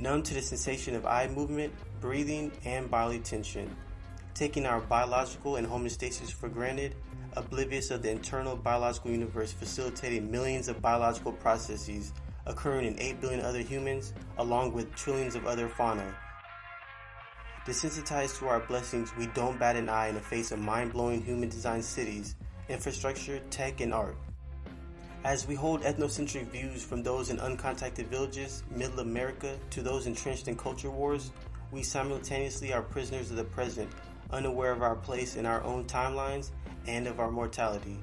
numb to the sensation of eye movement, breathing, and bodily tension, taking our biological and homeostasis for granted, oblivious of the internal biological universe facilitating millions of biological processes occurring in 8 billion other humans, along with trillions of other fauna. Desensitized to our blessings, we don't bat an eye in the face of mind blowing human designed cities, infrastructure, tech, and art. As we hold ethnocentric views from those in uncontacted villages, middle America, to those entrenched in culture wars, we simultaneously are prisoners of the present, unaware of our place in our own timelines and of our mortality.